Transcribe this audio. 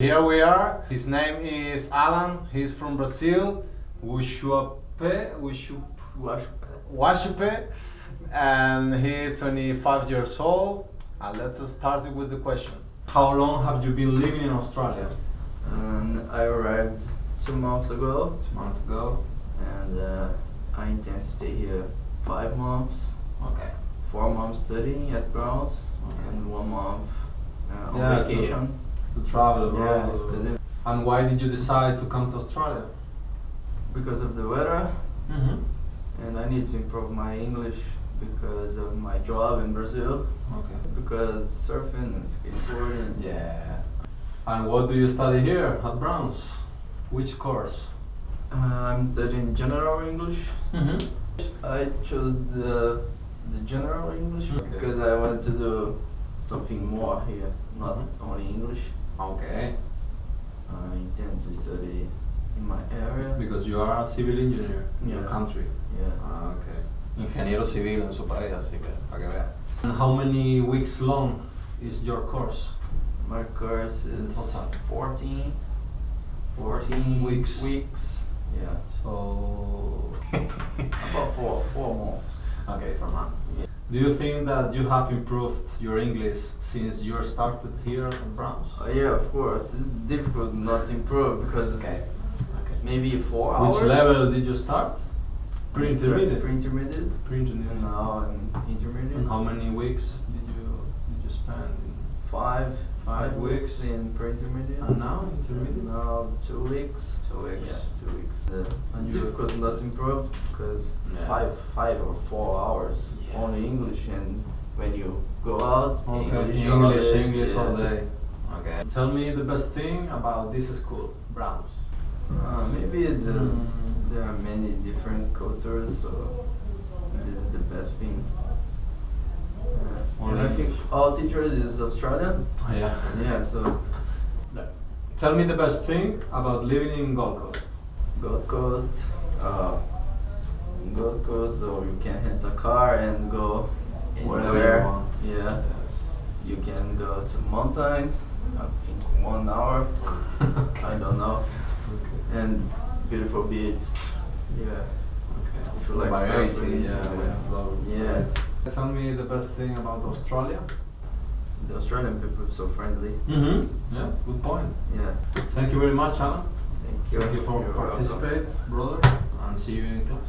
Here we are. His name is Alan. He's from Brazil. Ushuape, Ushup, Washupe, and he's 25 years old. And let's start with the question. How long have you been living in Australia? And I arrived two months ago, Two months ago. and uh, I intend to stay here five months. Okay. Four months studying at Browns, Okay. and one month uh, on Yeah, to- vacation. To travel Yeah, And why did you decide to come to Australia? because of the weather, Mm-hmm. and I need to improve my English because of my job in Brazil. Okay. Because surfing and skateboarding. Yeah. And what do you study here at Browns? Which course? Uh, I'm studying general English. Mm-hmm. I chose the the general English Okay. because I wanted to do something more here, not Mhm. only English. Okay. I intend to study in my area. Because you are a civil engineer in your Yeah. country. Yeah. Ah, okay. Ingeniero civil en su país, así que para que vea. And how many weeks long is your course? My course is Total. 14, 14 weeks. Weeks. Yeah. So. About four, four months. okay, for months. Yeah. Do you think that you have improved your English since you started here at Browns? Uh, yeah, of course. It's difficult not to improve because Okay. maybe four Which hours. Which level did you start? Pre-intermediate. Pre-intermediate. Pre-intermediate. Now I'm intermediate. And how many weeks did you did you spend? In? Five, Five five weeks. weeks in pre-intermediate. And now intermediate. Now two weeks. Two weeks. Yeah, two weeks. Uh, And difficult not to improve because Yeah. five, five or four hours Yeah. Only English, and when you go out, Okay. English, English, all day. English all day. Okay. Tell me the best thing about this school, Browns. Uh, maybe the, Mm. there are many different cultures, so this is the best thing. Uh, and I think all teachers is Australian. Oh, yeah. Yeah, so Tell me the best thing about living in Gold Coast. Gold Coast, uh, can rent a car and go Wherever anywhere. you want. Yeah, Yes. you can go to mountains. I think one hour. I don't know. Okay. And beautiful beaches. Yeah. Okay. If you like Variety, surfing, yeah. yeah. we have lot of Yeah. variety. Tell me the best thing about Australia. The Australian people are so friendly. Mm-hmm. Yeah, good point. Yeah. Thank you very much, Alan. Thank you. Thank you for You're welcome. brother, and see you in class.